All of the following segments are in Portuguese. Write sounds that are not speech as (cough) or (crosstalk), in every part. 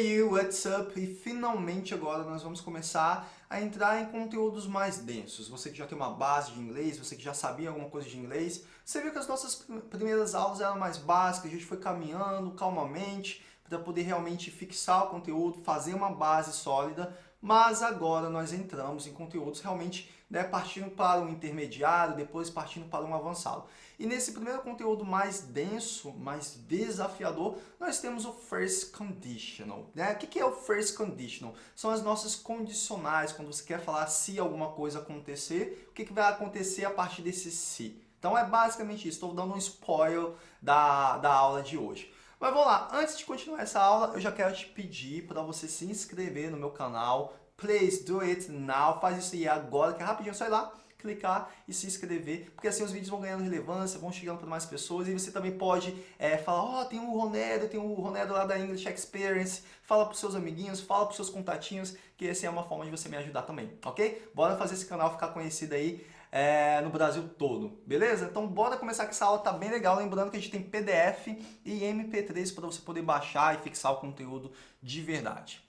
Hey what's up? E finalmente agora nós vamos começar a entrar em conteúdos mais densos. Você que já tem uma base de inglês, você que já sabia alguma coisa de inglês, você viu que as nossas primeiras aulas eram mais básicas, a gente foi caminhando calmamente para poder realmente fixar o conteúdo, fazer uma base sólida, mas agora nós entramos em conteúdos realmente né, partindo para um intermediário, depois partindo para um avançado. E nesse primeiro conteúdo mais denso, mais desafiador, nós temos o First Conditional. Né? O que é o First Conditional? São as nossas condicionais, quando você quer falar se alguma coisa acontecer, o que vai acontecer a partir desse se. Então é basicamente isso, estou dando um spoiler da, da aula de hoje. Mas vamos lá, antes de continuar essa aula, eu já quero te pedir para você se inscrever no meu canal. Please do it now, faz isso aí agora, que é rapidinho, só ir lá clicar e se inscrever, porque assim os vídeos vão ganhando relevância, vão chegando para mais pessoas e você também pode é, falar, ó, oh, tem o Ronedo, tem o Ronedo lá da English Experience, fala para os seus amiguinhos, fala para os seus contatinhos, que essa é uma forma de você me ajudar também, ok? Bora fazer esse canal ficar conhecido aí é, no Brasil todo, beleza? Então bora começar que essa aula tá bem legal, lembrando que a gente tem PDF e MP3 para você poder baixar e fixar o conteúdo de verdade.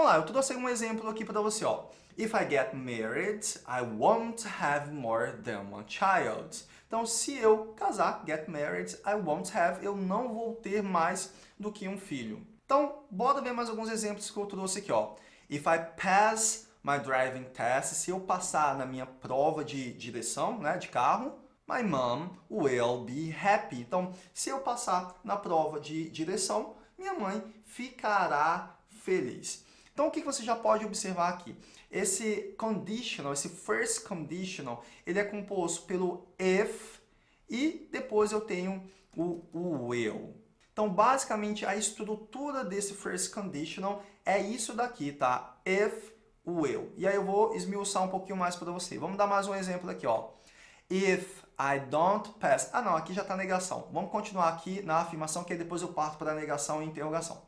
Vamos lá, eu trouxe um exemplo aqui para você, ó. If I get married, I won't have more than one child. Então, se eu casar, get married, I won't have, eu não vou ter mais do que um filho. Então, bora ver mais alguns exemplos que eu trouxe aqui, ó. If I pass my driving test, se eu passar na minha prova de direção, né, de carro, my mom will be happy. Então, se eu passar na prova de direção, minha mãe ficará feliz. Então, o que você já pode observar aqui? Esse conditional, esse first conditional, ele é composto pelo if e depois eu tenho o, will. Então, basicamente, a estrutura desse first conditional é isso daqui, tá? If, will. E aí eu vou esmiuçar um pouquinho mais para você. Vamos dar mais um exemplo aqui, ó. If I don't pass... Ah, não, aqui já está negação. Vamos continuar aqui na afirmação, que aí depois eu parto para negação e interrogação.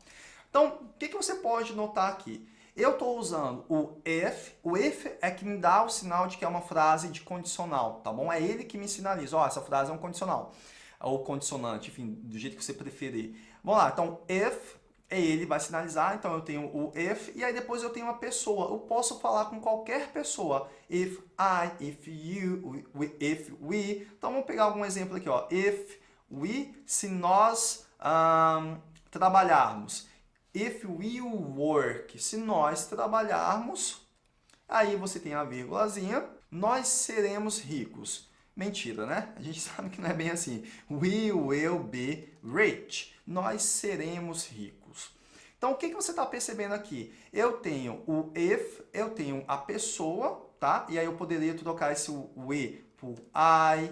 Então, o que, que você pode notar aqui? Eu estou usando o if, o if é que me dá o sinal de que é uma frase de condicional, tá bom? É ele que me sinaliza, ó, essa frase é um condicional, ou condicionante, enfim, do jeito que você preferir. Vamos lá, então if é ele, vai sinalizar, então eu tenho o if, e aí depois eu tenho uma pessoa, eu posso falar com qualquer pessoa, if I, if you, if we, então vamos pegar algum exemplo aqui, ó, if we, se nós um, trabalharmos, If we work, se nós trabalharmos, aí você tem a vírgulazinha, nós seremos ricos. Mentira, né? A gente (laughs) sabe que não é bem assim. We will be rich. Nós seremos ricos. Então, o que, que você está percebendo aqui? Eu tenho o if, eu tenho a pessoa, tá? E aí eu poderia trocar esse we por I,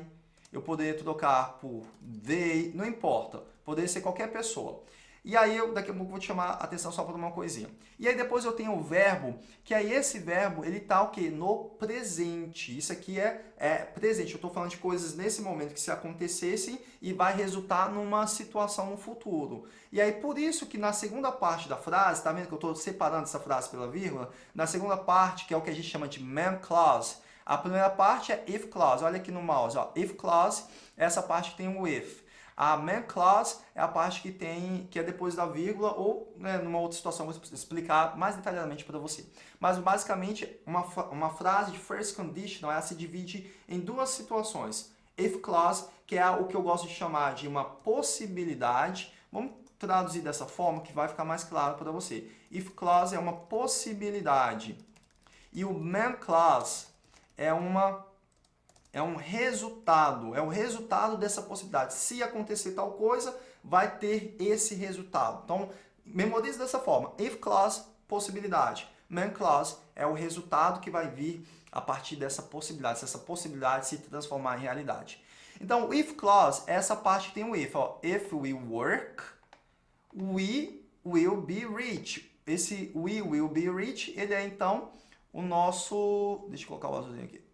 eu poderia trocar por they, não importa. Poderia ser qualquer pessoa. E aí eu daqui a pouco vou te chamar a atenção só para uma coisinha. E aí depois eu tenho o verbo, que aí esse verbo, ele tá o quê? No presente. Isso aqui é, é presente. Eu estou falando de coisas nesse momento que se acontecessem e vai resultar numa situação no futuro. E aí por isso que na segunda parte da frase, tá vendo que eu estou separando essa frase pela vírgula? Na segunda parte, que é o que a gente chama de man clause, a primeira parte é if clause. Olha aqui no mouse, ó. If clause, essa parte que tem o if. A man clause é a parte que tem que é depois da vírgula ou né, numa outra situação vou explicar mais detalhadamente para você. Mas basicamente uma, uma frase de first conditional ela se divide em duas situações. If clause, que é o que eu gosto de chamar de uma possibilidade. Vamos traduzir dessa forma que vai ficar mais claro para você. If clause é uma possibilidade. E o man clause é uma é um resultado, é o resultado dessa possibilidade. Se acontecer tal coisa, vai ter esse resultado. Então, memorize dessa forma. If clause, possibilidade. Man clause é o resultado que vai vir a partir dessa possibilidade, se essa possibilidade se transformar em realidade. Então, if clause essa parte tem o if. Ó. If we work, we will be rich. Esse we will be rich, ele é então o nosso... Deixa eu colocar o azulzinho aqui.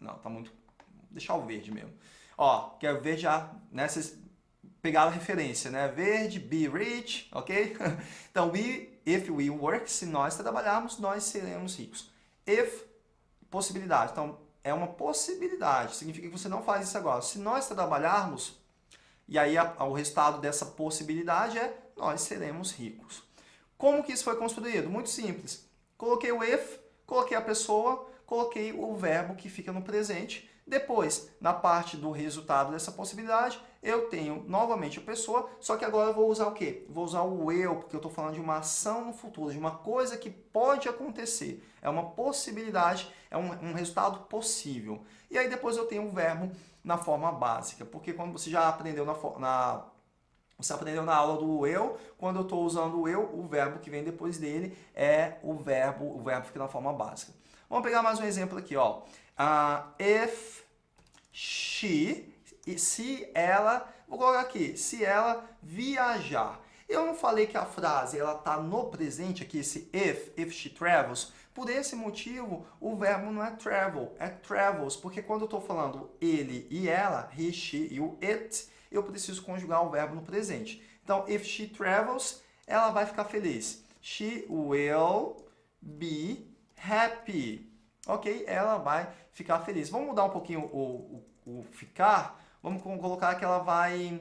Não, tá muito... deixar o verde mesmo. Ó, que é verde já, né, vocês pegaram a referência, né? Verde, be rich, ok? (laughs) então, we, if we work, se nós trabalharmos, nós seremos ricos. If, possibilidade. Então, é uma possibilidade, significa que você não faz isso agora. Se nós trabalharmos, e aí a, o resultado dessa possibilidade é nós seremos ricos. Como que isso foi construído? Muito simples. Coloquei o if, coloquei a pessoa, coloquei o verbo que fica no presente. Depois, na parte do resultado dessa possibilidade, eu tenho novamente a pessoa, só que agora eu vou usar o quê? Vou usar o eu, porque eu estou falando de uma ação no futuro, de uma coisa que pode acontecer. É uma possibilidade, é um, um resultado possível. E aí depois eu tenho o verbo na forma básica, porque quando você já aprendeu na, você aprendeu na aula do eu, quando eu estou usando o eu, o verbo que vem depois dele é o verbo, o verbo fica na forma básica. Vamos pegar mais um exemplo aqui, ó. Uh, if she se ela, vou colocar aqui, se ela viajar. Eu não falei que a frase ela está no presente aqui, esse if, if she travels. Por esse motivo, o verbo não é travel, é travels, porque quando eu estou falando ele e ela, he, she e o it, eu preciso conjugar o verbo no presente. Então, if she travels, ela vai ficar feliz. She will be happy. Ok? Ela vai ficar feliz. Vamos mudar um pouquinho o, o, o ficar Vamos colocar que ela vai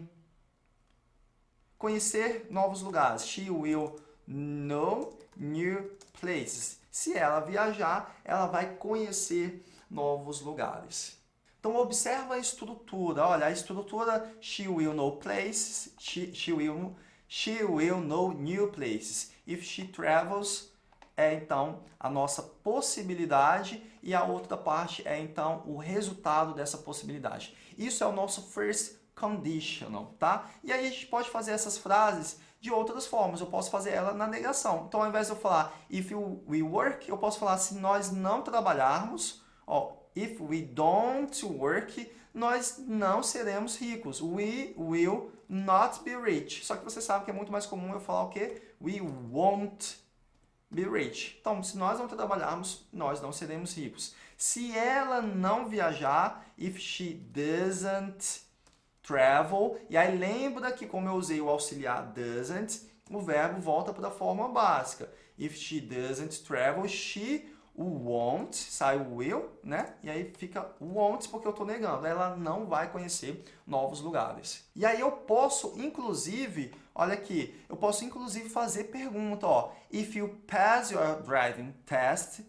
conhecer novos lugares. She will know new places. Se ela viajar, ela vai conhecer novos lugares. Então, observa a estrutura. Olha, a estrutura she will know places, she, she, will, she will know new places. If she travels, é então a nossa possibilidade e a outra parte é então o resultado dessa possibilidade. Isso é o nosso first conditional, tá? E aí a gente pode fazer essas frases de outras formas. Eu posso fazer ela na negação. Então, ao invés de eu falar if we work, eu posso falar se nós não trabalharmos, ó, if we don't work, nós não seremos ricos. We will not be rich. Só que você sabe que é muito mais comum eu falar o quê? We won't be rich. Então, se nós não trabalharmos, nós não seremos ricos. Se ela não viajar, if she doesn't travel, e aí lembra que como eu usei o auxiliar doesn't, o verbo volta para a forma básica. If she doesn't travel, she won't, sai o will, né? E aí fica won't porque eu estou negando. Ela não vai conhecer novos lugares. E aí eu posso, inclusive, olha aqui, eu posso inclusive fazer pergunta, ó. If you pass your driving test,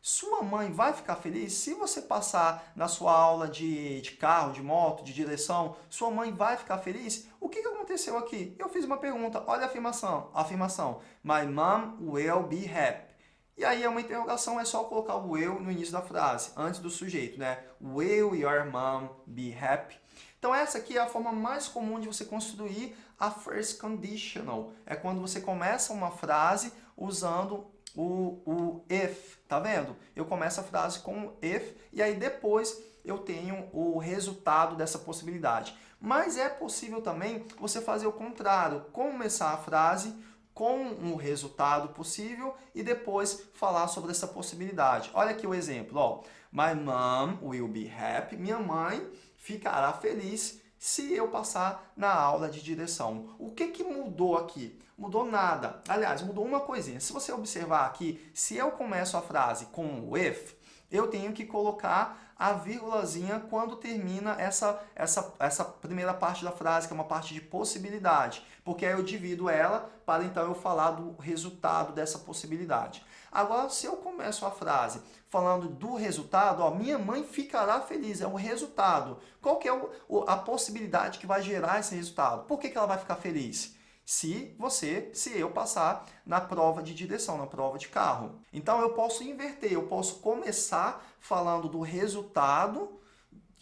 sua mãe vai ficar feliz? Se você passar na sua aula de, de carro, de moto, de direção, sua mãe vai ficar feliz? O que, que aconteceu aqui? Eu fiz uma pergunta, olha a afirmação. A afirmação, my mom will be happy. E aí é uma interrogação, é só colocar o will no início da frase, antes do sujeito, né? Will your mom be happy? Então essa aqui é a forma mais comum de você construir a first conditional. É quando você começa uma frase usando o, o if, tá vendo? Eu começo a frase com if e aí depois eu tenho o resultado dessa possibilidade. Mas é possível também você fazer o contrário, começar a frase com um resultado possível e depois falar sobre essa possibilidade. Olha aqui o exemplo, ó. My mom will be happy. Minha mãe ficará feliz se eu passar na aula de direção. O que, que mudou aqui? Mudou nada. Aliás, mudou uma coisinha. Se você observar aqui, se eu começo a frase com o if, eu tenho que colocar a vírgulazinha quando termina essa, essa, essa primeira parte da frase, que é uma parte de possibilidade, porque aí eu divido ela para então eu falar do resultado dessa possibilidade. Agora, se eu começo a frase falando do resultado, ó, minha mãe ficará feliz, é o resultado. Qual que é o, a possibilidade que vai gerar esse resultado? Por que, que ela vai ficar feliz? Se você, se eu passar na prova de direção, na prova de carro. Então eu posso inverter, eu posso começar falando do resultado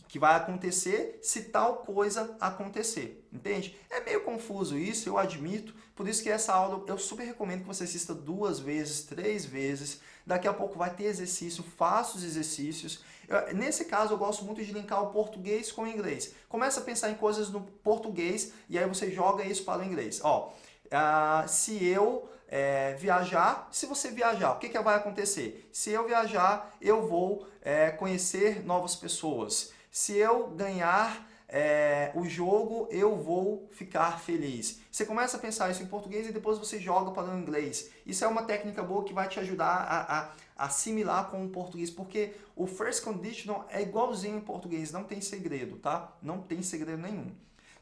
que vai acontecer se tal coisa acontecer, entende? É meio confuso isso, eu admito, por isso que essa aula eu super recomendo que você assista duas vezes, três vezes, daqui a pouco vai ter exercício, faça os exercícios, eu, nesse caso, eu gosto muito de linkar o português com o inglês. Começa a pensar em coisas no português e aí você joga isso para o inglês. Ó, uh, se eu é, viajar, se você viajar, o que, que vai acontecer? Se eu viajar, eu vou é, conhecer novas pessoas. Se eu ganhar é, o jogo eu vou ficar feliz. Você começa a pensar isso em português e depois você joga para o inglês. Isso é uma técnica boa que vai te ajudar a, a, assimilar com o português, porque o first conditional é igualzinho em português, não tem segredo, tá? Não tem segredo nenhum.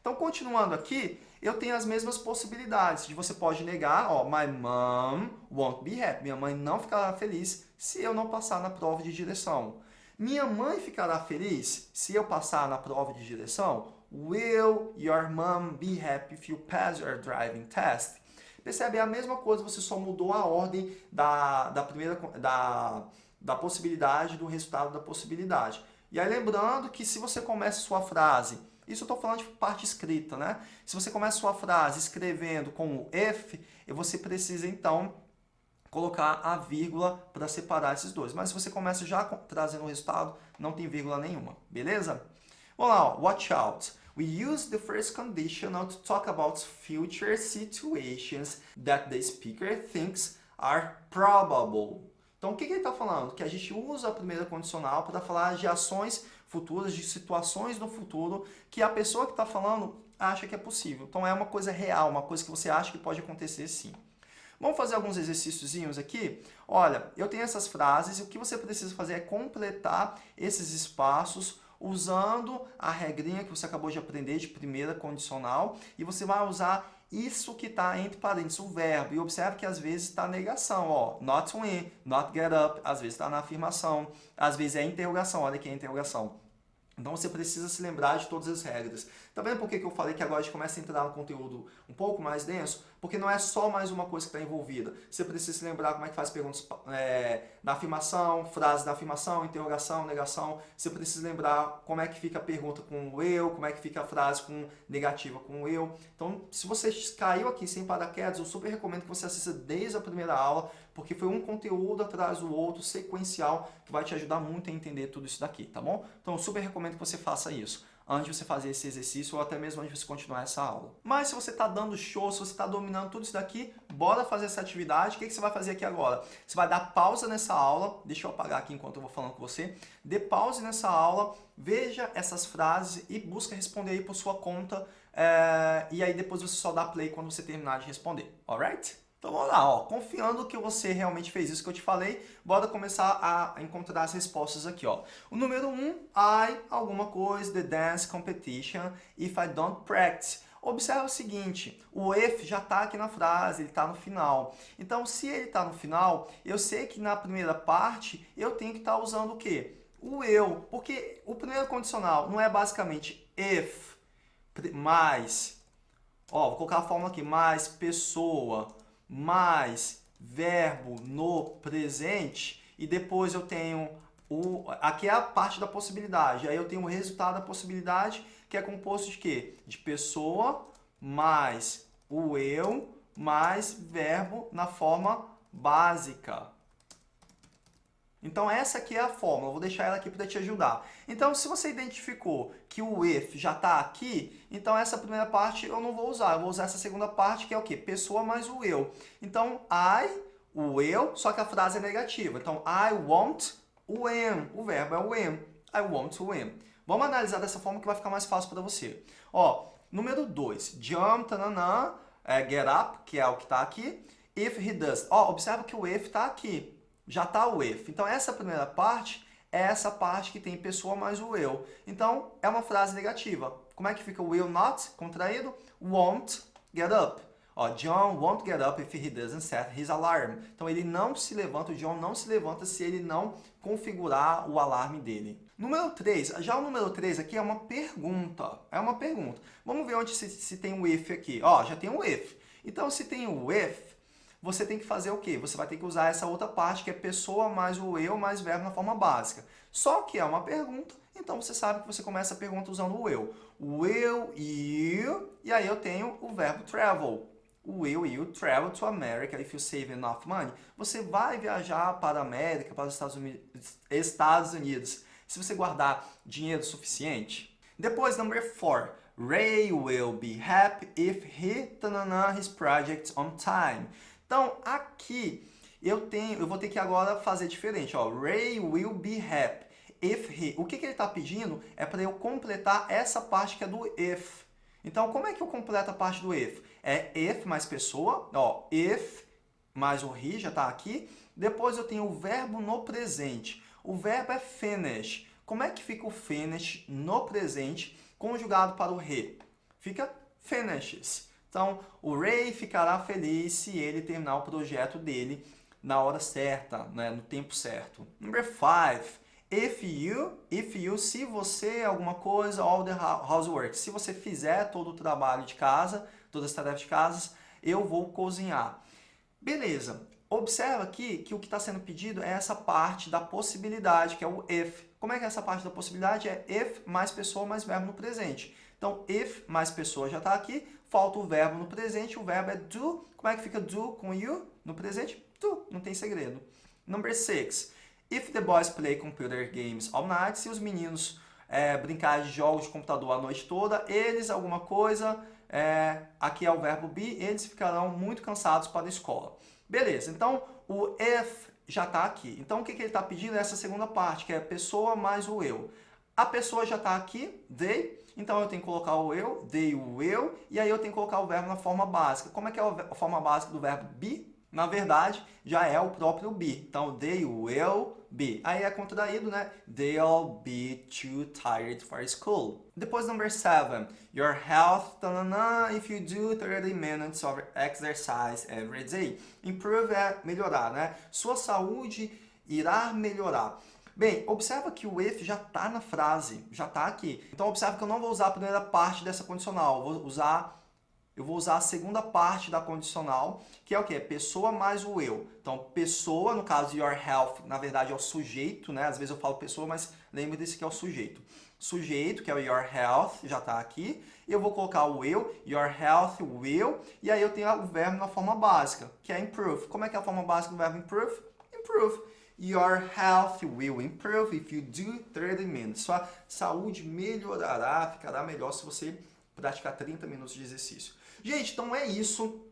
Então, continuando aqui, eu tenho as mesmas possibilidades. De você pode negar, ó, my mom won't be happy. Minha mãe não ficará feliz se eu não passar na prova de direção. Minha mãe ficará feliz se eu passar na prova de direção? Will your mom be happy if you pass your driving test? Percebe? É a mesma coisa, você só mudou a ordem da, da primeira da, da possibilidade do resultado da possibilidade. E aí lembrando que se você começa sua frase, isso eu estou falando de parte escrita, né? Se você começa sua frase escrevendo com o if, você precisa então colocar a vírgula para separar esses dois. Mas se você começa já trazendo o resultado, não tem vírgula nenhuma, beleza? Vamos lá, ó. watch out. We use the first conditional to talk about future situations that the speaker thinks are probable. Então, o que, que ele está falando? Que a gente usa a primeira condicional para falar de ações futuras, de situações no futuro que a pessoa que está falando acha que é possível. Então, é uma coisa real, uma coisa que você acha que pode acontecer sim. Vamos fazer alguns exercíciozinhos aqui? Olha, eu tenho essas frases e o que você precisa fazer é completar esses espaços usando a regrinha que você acabou de aprender de primeira condicional e você vai usar isso que está entre parênteses, o verbo. E observe que às vezes está negação, ó, not win, not get up, às vezes está na afirmação, às vezes é interrogação, olha aqui a interrogação. Então você precisa se lembrar de todas as regras. Tá vendo por que eu falei que agora a gente começa a entrar no conteúdo um pouco mais denso? Porque não é só mais uma coisa que está envolvida. Você precisa se lembrar como é que faz perguntas é, na afirmação, frase da afirmação, interrogação, negação. Você precisa lembrar como é que fica a pergunta com o eu, como é que fica a frase com negativa com o eu. Então, se você caiu aqui sem paraquedas, eu super recomendo que você assista desde a primeira aula, porque foi um conteúdo atrás do outro, sequencial, que vai te ajudar muito a entender tudo isso daqui, tá bom? Então, eu super recomendo que você faça isso antes de você fazer esse exercício ou até mesmo antes de você continuar essa aula. Mas se você está dando show, se você está dominando tudo isso daqui, bora fazer essa atividade. O que, que você vai fazer aqui agora? Você vai dar pausa nessa aula, deixa eu apagar aqui enquanto eu vou falando com você. Dê pause nessa aula, veja essas frases e busca responder aí por sua conta. É... E aí depois você só dá play quando você terminar de responder, alright? Então vamos lá, ó, confiando que você realmente fez isso que eu te falei, bora começar a encontrar as respostas aqui. Ó. O número 1, um, I, alguma coisa, the dance competition, if I don't practice. Observe o seguinte, o if já está aqui na frase, ele está no final. Então, se ele está no final, eu sei que na primeira parte eu tenho que estar tá usando o quê? O eu, porque o primeiro condicional não é basicamente if, mais, ó, vou colocar a fórmula aqui, mais pessoa, mais verbo no presente e depois eu tenho o aqui é a parte da possibilidade. Aí eu tenho o resultado da possibilidade, que é composto de quê? De pessoa mais o eu mais verbo na forma básica. Então essa aqui é a fórmula, vou deixar ela aqui para te ajudar. Então se você identificou que o if já está aqui, então essa primeira parte eu não vou usar, eu vou usar essa segunda parte que é o quê? Pessoa mais o eu. Então I, o eu, só que a frase é negativa. Então I want o am, o verbo é o am, I want o am. Vamos analisar dessa forma que vai ficar mais fácil para você. Ó, número 2, jump, tananã, é, get up, que é o que está aqui. If he does. Ó, observa que o if está aqui já está o if. Então, essa primeira parte é essa parte que tem pessoa mais o eu. Então, é uma frase negativa. Como é que fica will not, contraído? Won't get up. Ó, John won't get up if he doesn't set his alarm. Então, ele não se levanta, o John não se levanta se ele não configurar o alarme dele. Número 3, já o número 3 aqui é uma pergunta. É uma pergunta. Vamos ver onde se, se tem o if aqui. Ó, já tem o if. Então, se tem o if, você tem que fazer o quê? Você vai ter que usar essa outra parte, que é pessoa mais o eu mais verbo na forma básica. Só que é uma pergunta, então você sabe que você começa a pergunta usando o eu. Will you, e aí eu tenho o verbo travel. Will you travel to America if you save enough money? Você vai viajar para a América, para os Estados Unidos, Estados Unidos se você guardar dinheiro suficiente? Depois, number 4. Ray will be happy if he tanana his project on time. Então, aqui eu tenho, eu vou ter que agora fazer diferente. Ó. Ray will be happy. if he. O que, que ele está pedindo é para eu completar essa parte que é do if. Então, como é que eu completo a parte do if? É if mais pessoa, ó, if mais o he já está aqui. Depois eu tenho o verbo no presente. O verbo é finish. Como é que fica o finish no presente conjugado para o he? Fica finishes. Então, o Ray ficará feliz se ele terminar o projeto dele na hora certa, né, no tempo certo. Number five, if you, if you, se você alguma coisa, all the housework, se você fizer todo o trabalho de casa, todas as tarefas de casa, eu vou cozinhar. Beleza. Observa aqui que o que está sendo pedido é essa parte da possibilidade, que é o if. Como é que é essa parte da possibilidade? É if mais pessoa mais verbo no presente. Então, if mais pessoa já está aqui, falta o verbo no presente, o verbo é do. Como é que fica do com you no presente? Do, não tem segredo. Number six. If the boys play computer games all night, se os meninos é, brincarem de jogos de computador a noite toda, eles alguma coisa, é, aqui é o verbo be, eles ficarão muito cansados para a escola. Beleza, então o if já está aqui. Então o que, que ele está pedindo é essa segunda parte, que é pessoa mais o eu. A pessoa já está aqui, they, então eu tenho que colocar o eu, they, o eu, e aí eu tenho que colocar o verbo na forma básica. Como é que é a forma básica do verbo be? Na verdade, já é o próprio be. Então, they will be. Aí é contraído, né? They'll be too tired for school. Depois, number seven. Your health, tanana, if you do 30 minutes of exercise every day. Improve é melhorar, né? Sua saúde irá melhorar. Bem, observa que o if já está na frase, já está aqui. Então, observa que eu não vou usar a primeira parte dessa condicional, vou usar eu vou usar a segunda parte da condicional, que é o quê? Pessoa mais o eu. Então, pessoa, no caso, your health, na verdade é o sujeito, né? Às vezes eu falo pessoa, mas lembre desse que é o sujeito. Sujeito, que é o your health, já está aqui. Eu vou colocar o eu, your health will, e aí eu tenho o verbo na forma básica, que é improve. Como é que é a forma básica do verbo improve? Improve. Your health will improve if you do 30 minutes. Sua saúde melhorará, ficará melhor se você praticar 30 minutos de exercício. Gente, então é isso.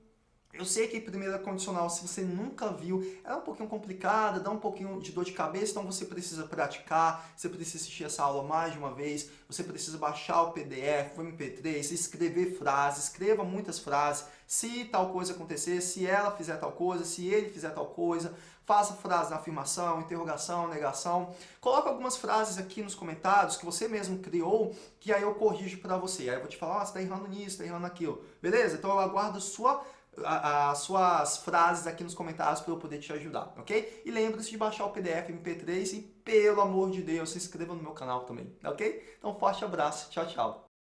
Eu sei que primeira condicional, se você nunca viu, é um pouquinho complicada, dá um pouquinho de dor de cabeça, então você precisa praticar, você precisa assistir essa aula mais de uma vez, você precisa baixar o PDF, o MP3, escrever frases, escreva muitas frases, se tal coisa acontecer, se ela fizer tal coisa, se ele fizer tal coisa, faça frases na afirmação, interrogação, negação. Coloca algumas frases aqui nos comentários que você mesmo criou, que aí eu corrijo para você. Aí eu vou te falar, oh, você está errando nisso, está errando naquilo. Beleza? Então eu aguardo sua as suas frases aqui nos comentários para eu poder te ajudar, ok? E lembre-se de baixar o PDF MP3 e, pelo amor de Deus, se inscreva no meu canal também, ok? Então, forte abraço, tchau, tchau!